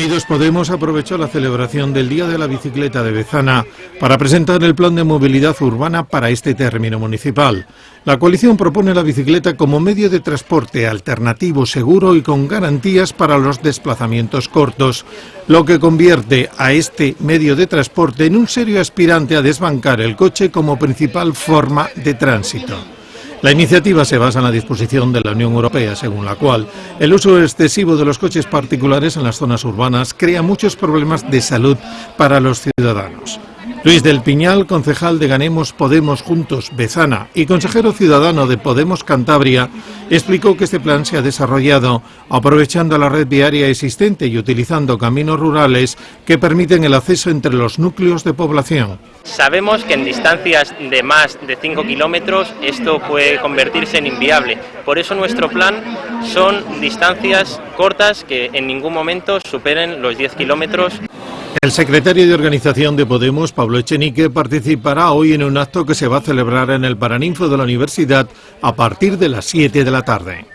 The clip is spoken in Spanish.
Unidos Podemos aprovechó la celebración del Día de la Bicicleta de Bezana para presentar el plan de movilidad urbana para este término municipal. La coalición propone la bicicleta como medio de transporte alternativo, seguro y con garantías para los desplazamientos cortos, lo que convierte a este medio de transporte en un serio aspirante a desbancar el coche como principal forma de tránsito. La iniciativa se basa en la disposición de la Unión Europea, según la cual el uso excesivo de los coches particulares en las zonas urbanas crea muchos problemas de salud para los ciudadanos. Luis del Piñal, concejal de Ganemos Podemos Juntos Bezana y consejero ciudadano de Podemos Cantabria, explicó que este plan se ha desarrollado aprovechando la red viaria existente y utilizando caminos rurales que permiten el acceso entre los núcleos de población. Sabemos que en distancias de más de 5 kilómetros esto puede convertirse en inviable. Por eso nuestro plan son distancias cortas que en ningún momento superen los 10 kilómetros. El secretario de organización de Podemos, Pablo Echenique, participará hoy en un acto que se va a celebrar en el Paraninfo de la Universidad a partir de las 7 de la tarde.